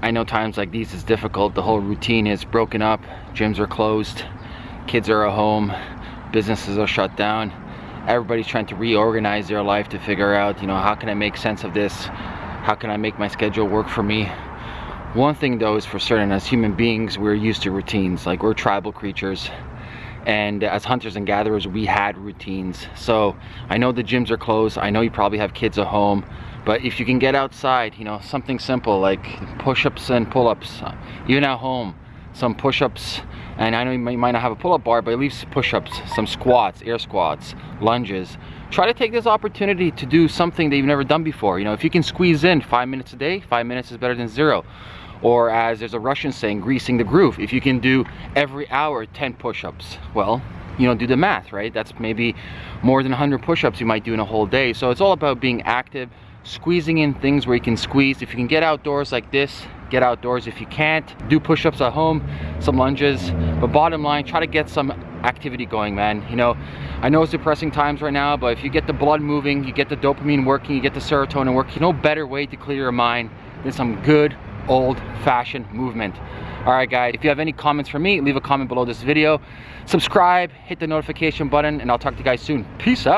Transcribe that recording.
I know times like these is difficult. The whole routine is broken up. Gyms are closed. Kids are at home. Businesses are shut down. Everybody's trying to reorganize their life to figure out, you know, how can I make sense of this? How can I make my schedule work for me? One thing though is for certain, as human beings, we're used to routines. Like we're tribal creatures and as hunters and gatherers we had routines so i know the gyms are closed i know you probably have kids at home but if you can get outside you know something simple like push-ups and pull-ups uh, even at home some push-ups and i know you might not have a pull-up bar but at least push-ups some squats air squats lunges try to take this opportunity to do something that you've never done before you know if you can squeeze in five minutes a day five minutes is better than zero or as there's a Russian saying, greasing the groove. If you can do every hour 10 push-ups, well, you know, do the math, right? That's maybe more than 100 push-ups you might do in a whole day. So it's all about being active, squeezing in things where you can squeeze. If you can get outdoors like this, get outdoors. If you can't, do push-ups at home, some lunges. But bottom line, try to get some activity going, man. You know, I know it's depressing times right now, but if you get the blood moving, you get the dopamine working, you get the serotonin working, no better way to clear your mind than some good old-fashioned movement. All right, guys, if you have any comments for me, leave a comment below this video. Subscribe, hit the notification button, and I'll talk to you guys soon. Peace out.